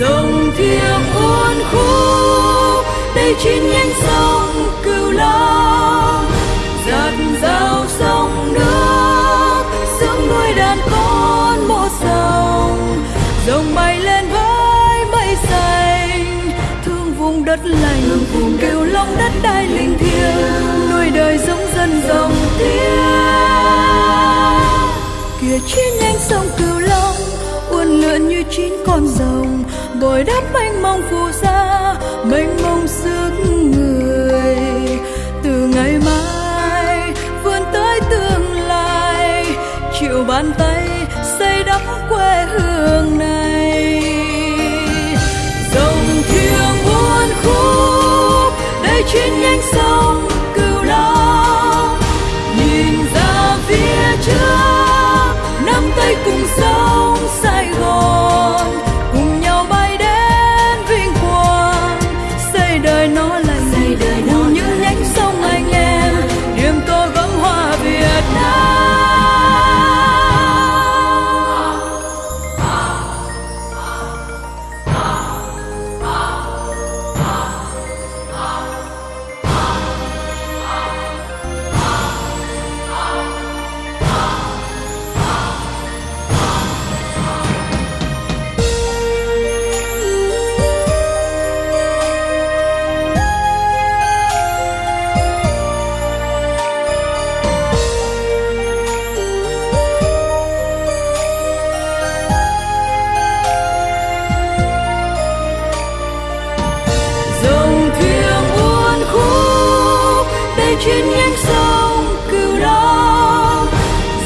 dòng thiêng uốn khúc đây chín nhánh sông cửu long. Giạt rào sông nước sương nuôi đàn con một dòng dòng bay lên với mây xanh thương vùng đất lành. Vùng cửu long đất đai linh thiêng nuôi đời giống dân dòng tiếng kia chín nhánh sông cửu long uốn lượn như chín con rồng bồi đắp mênh mông phù sa, mênh mông sức người. Từ ngày mai, vươn tới tương lai, chịu bàn tay xây đắp quê hương này. Dòng thiêng buồn khúc, đây trên nhánh sông cửu long nhìn ra phía trước, nắm tay cùng sông trên nhánh sông cửu long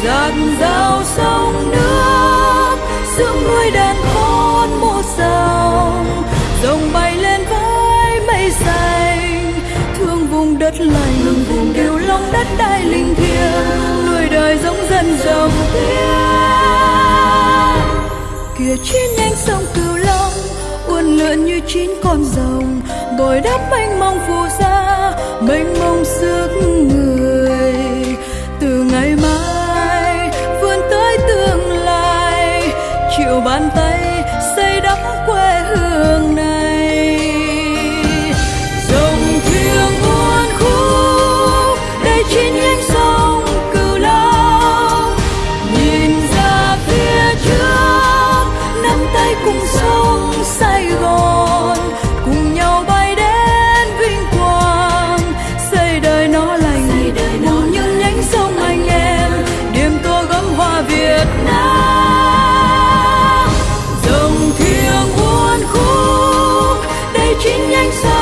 giạt rào sông nước sương nuôi đàn con một dòng dòng bay lên với mây xanh thương vùng đất lành vùng cửu long đất đai linh thiêng. Nuôi đời giống dân dòng tiếng kia trên nhánh sông cửu long uốn lượn như chín con rồng bồi đắp mênh mông phù sa, mênh mông sức người. Từ ngày mai, vươn tới tương lai chịu bàn tay xây đắp quê bông Việt Nam. Dòng thiêng uốn khúc đây chính anh sao